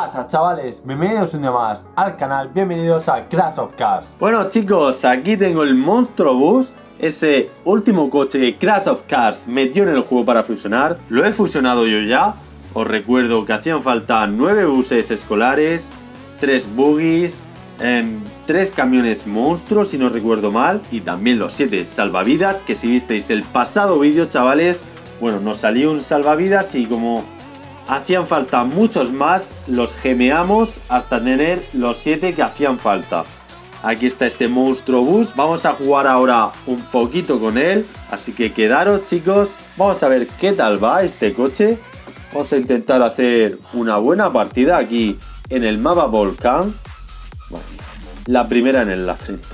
pasa chavales? Bienvenidos un día más al canal, bienvenidos a Crash of Cars. Bueno chicos, aquí tengo el Monstro Bus Ese último coche que Crash of Cars metió en el juego para fusionar. Lo he fusionado yo ya. Os recuerdo que hacían falta 9 buses escolares 3 buggies 3 camiones monstruos si no recuerdo mal Y también los 7 salvavidas Que si visteis el pasado vídeo chavales Bueno, nos salió un salvavidas y como hacían falta muchos más, los gemeamos hasta tener los 7 que hacían falta. Aquí está este monstruo bus, vamos a jugar ahora un poquito con él, así que quedaros chicos, vamos a ver qué tal va este coche. Vamos a intentar hacer una buena partida aquí en el mapa volcán. La primera en la frente.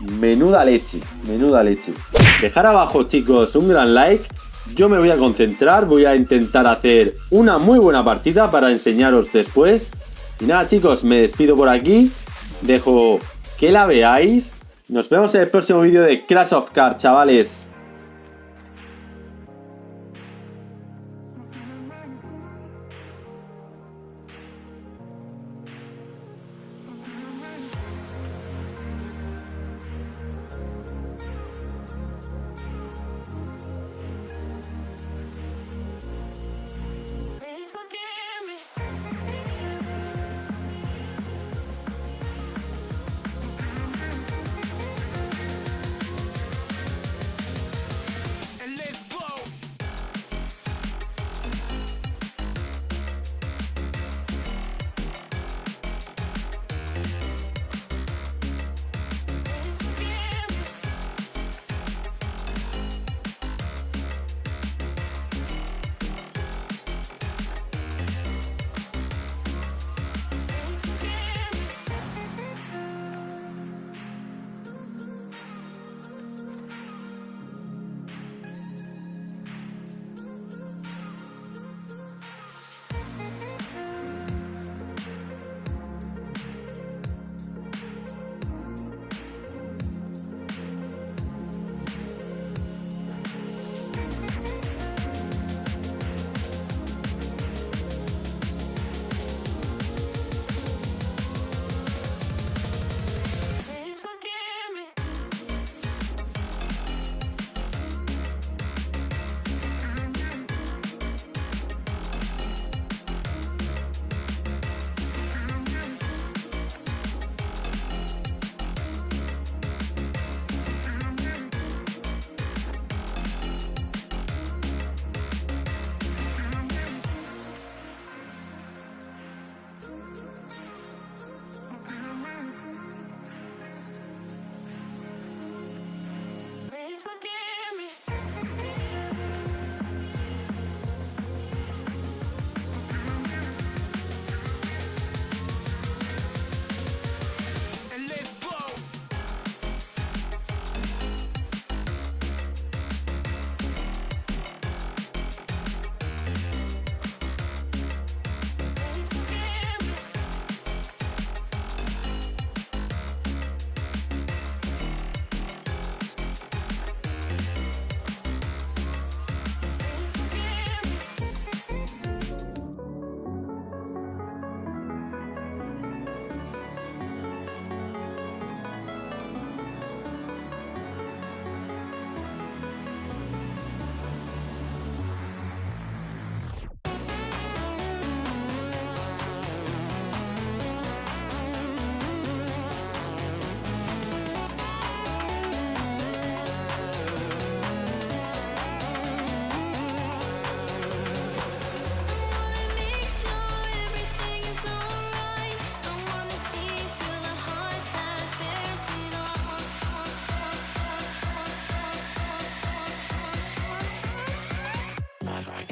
Menuda leche, menuda leche. Dejar abajo chicos un gran like yo me voy a concentrar, voy a intentar hacer una muy buena partida para enseñaros después. Y nada chicos, me despido por aquí, dejo que la veáis. Nos vemos en el próximo vídeo de Crash of Cars, chavales.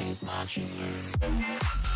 Is modular.